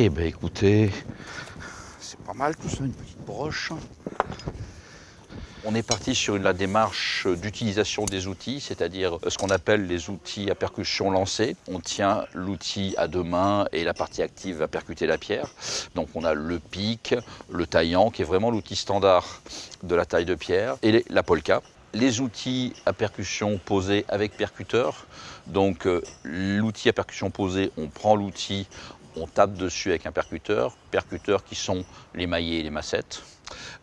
Eh ben écoutez, c'est pas mal tout ça, une petite broche. On est parti sur la démarche d'utilisation des outils, c'est-à-dire ce qu'on appelle les outils à percussion lancée. On tient l'outil à deux mains et la partie active va percuter la pierre. Donc on a le pic, le taillant, qui est vraiment l'outil standard de la taille de pierre, et la polka. Les outils à percussion posés avec percuteur. Donc euh, l'outil à percussion posé, on prend l'outil, on tape dessus avec un percuteur, percuteurs qui sont les maillets et les massettes,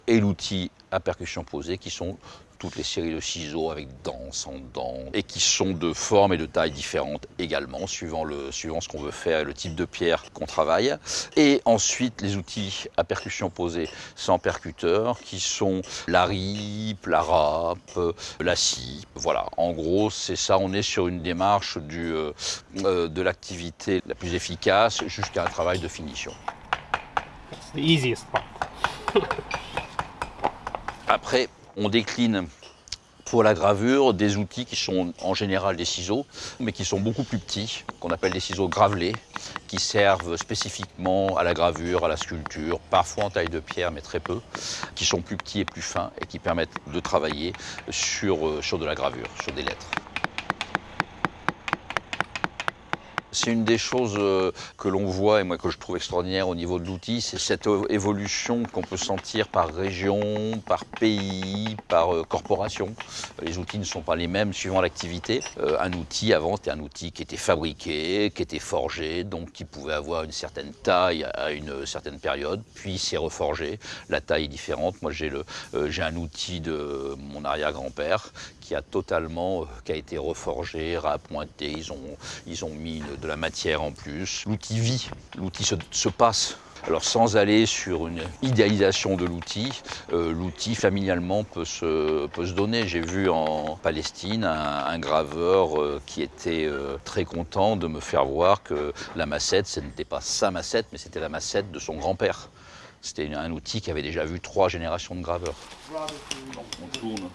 et l'outil à percussion posée qui sont toutes les séries de ciseaux avec dents, sans dents, et qui sont de forme et de taille différentes également, suivant, le, suivant ce qu'on veut faire et le type de pierre qu'on travaille. Et ensuite, les outils à percussion posée sans percuteur, qui sont la rip, la râpe, la scie. Voilà, en gros, c'est ça, on est sur une démarche du, euh, euh, de l'activité la plus efficace jusqu'à un travail de finition. Après, on décline pour la gravure des outils qui sont en général des ciseaux, mais qui sont beaucoup plus petits, qu'on appelle des ciseaux gravelés, qui servent spécifiquement à la gravure, à la sculpture, parfois en taille de pierre, mais très peu, qui sont plus petits et plus fins et qui permettent de travailler sur, euh, de la gravure, sur des lettres. C'est une des choses euh, que l'on voit et moi que je trouve extraordinaire au niveau de l'outil, c'est cette évolution qu'on peut sentir par région, par pays, par euh, corporation. Les outils ne sont pas les mêmes suivant l'activité. Euh, un outil avant c'était un outil qui était fabriqué, qui était forgé, donc qui pouvait avoir une certaine taille à une certaine période, puis c'est reforgé. La taille est différente. Moi j'ai un outil de mon arrière-grand-père qui a totalement, qui a été reforgé, rappointé. Ils ont, ils ont mis une, de la matière en plus. L'outil vit, l'outil se, passe. Alors sans aller sur une idéalisation de l'outil, euh, l'outil familialement peut se, peut se donner. J'ai vu en Palestine un, graveur euh, qui était euh, très content de me faire voir que la massette, ce n'était pas sa massette, mais c'était la massette de son grand-père. C'était un outil qui avait déjà vu trois générations de graveurs. On tourne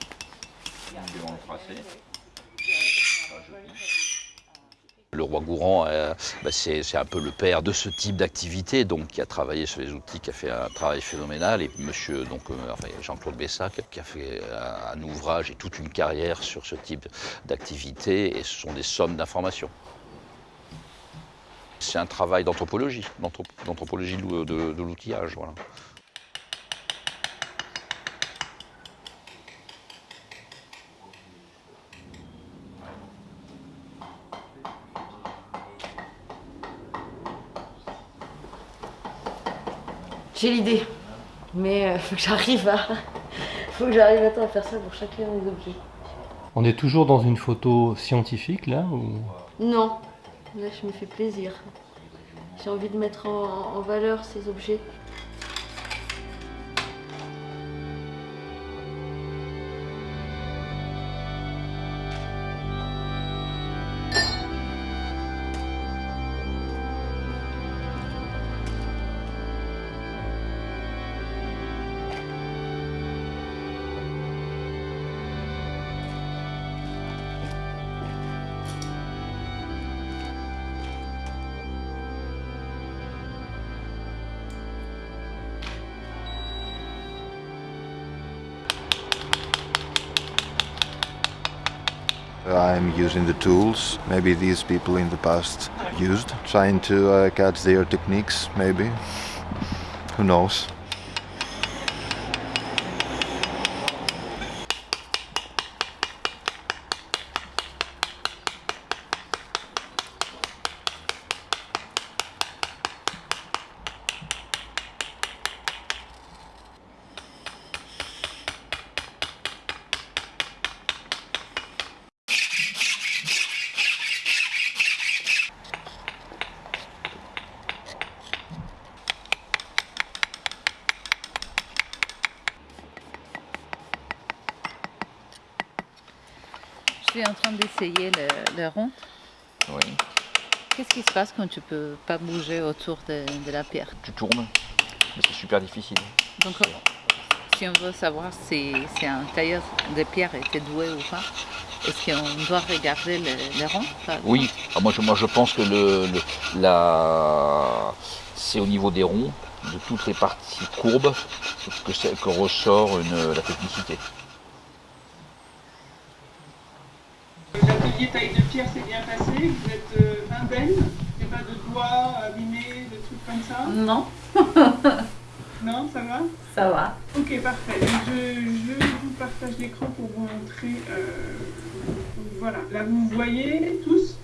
tracé. Le roi Gourand, euh, bah, c'est un peu le père de ce type d'activité, donc qui a travaillé sur les outils, qui a fait un travail phénoménal. Et monsieur donc euh, Jean-Claude Bessac, qui a fait un, ouvrage et toute une carrière sur ce type d'activité. Et ce sont des sommes d'informations. C'est un travail d'anthropologie, d'anthropologie de, de, de l'outillage. Voilà. J'ai l'idée, mais il faut que j'arrive à... faut que j'arrive à faire ça pour chacun des objets. On est toujours dans une photo scientifique là ou... Non, là je me fais plaisir. J'ai envie de mettre en valeur ces objets. I'm using the tools maybe these people in the past used, trying to uh, catch their techniques maybe, who knows. Je suis en train d'essayer le, rond. Oui. Qu'est-ce qui se passe quand tu ne peux pas bouger autour de, la pierre Tu tournes, mais c'est super difficile. Donc, si on veut savoir si, un tailleur de pierre était doué ou pas, est-ce qu'on doit regarder le, rond Oui, ah, moi, je, moi je pense que le, la c'est au niveau des ronds, de toutes les parties courbes, que, que ressort une- la technicité. L'atelier taille de pierre s'est bien passé, vous êtes euh, indemne, il n'y a pas de doigts abîmés, de trucs comme ça Non, Non, ça va ça va. Ok, parfait. Donc, Je, je vous partage l'écran pour vous montrer. euh, voilà, là vous voyez tous.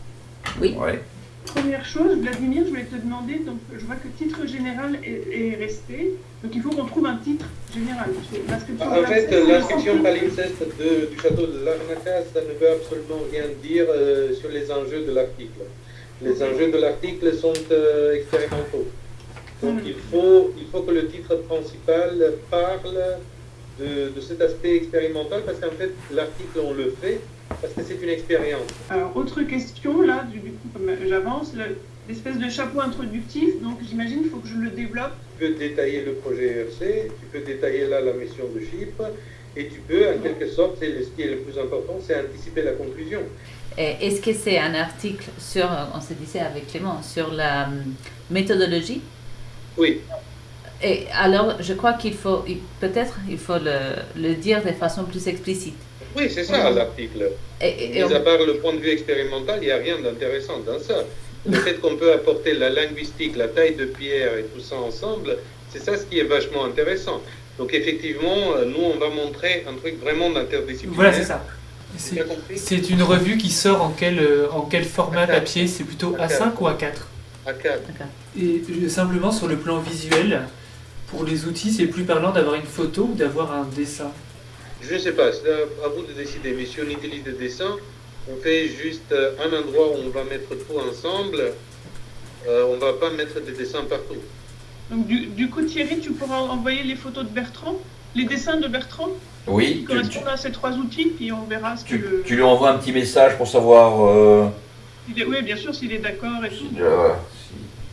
Ouais. Première chose, Vladimir, je voulais te demander, donc je vois que le titre général est, est resté, donc il faut qu'on trouve un titre général. parce que L'inscription En fait, l'inscription palimpseste de- du château de Larnaca, ça ne veut absolument rien dire euh, sur les enjeux de l'article. Les enjeux de l'article sont euh, expérimentaux. Donc Mhm. il, faut, il faut que le titre principal parle de, de cet aspect expérimental, parce qu'en fait, l'article, on le fait parce que c'est une expérience. Alors, autre question, là, du, coup, comme j'avance, le- l'espèce de chapeau introductif, donc j'imagine qu'il faut que je le développe. Tu peux détailler le projet ERC, tu peux détailler là la mission de Chypre, et tu peux, en quelque sorte, c'est le- ce qui est le plus important, c'est anticiper la conclusion. Est-ce que c'est un article sur, on se disait avec Clément, sur la hum, méthodologie? Oui, Et alors, je crois qu'il faut, peut-être, il faut le, le dire de façon plus explicite. oui, c'est ça l'article. Et, et- Mis on- à part le point de vue expérimental, il n'y a rien d'intéressant dans ça. Le fait qu'on peut apporter la linguistique, la taille de pierre et tout ça ensemble, c'est ça ce qui est vachement intéressant. Donc effectivement, euh, nous, on va montrer un truc vraiment d'interdisciplinaire. Voilà, c'est ça. C'est- une revue qui sort en quel, euh, en quel format A4. papier? C'est plutôt A4. A5 ou A4 À quatre. Et euh, simplement sur le plan visuel, pour les outils, c'est plus parlant d'avoir une photo ou d'avoir un dessin? Je ne sais pas, c'est à vous de décider. Mais si on utilise des dessins, on fait juste euh, un endroit où on va mettre tout ensemble. Euh, on ne va pas mettre des dessins partout. Donc, du, du coup, Thierry, tu pourras envoyer les photos de Bertrand, les dessins de Bertrand, qui Oui, tu, tu- correspondent à ces trois outils, puis on verra ce que tu- le. tu lui envoies un petit message pour savoir euh, il est- Oui, bien sûr, s'il est d'accord et tout. euh, voilà,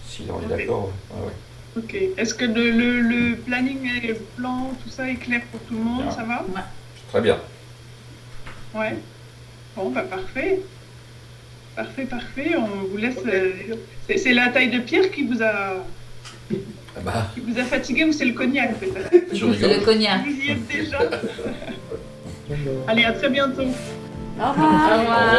si- si on est d'accord. ouais, ouais. Ok. Est-ce que le, le, le planning et le plan, tout ça est clair pour tout le monde Bien. Ça va? Très bien. Ouais. Bon, bah parfait. Parfait, parfait. On vous laisse. euh, c'est- la taille de pierre qui vous a, Ah bah, qui vous a fatigué ou c'est le cognac peut-être? C'est le cognac. Vous y êtes déjà Allez, à très bientôt. Au revoir. Au revoir.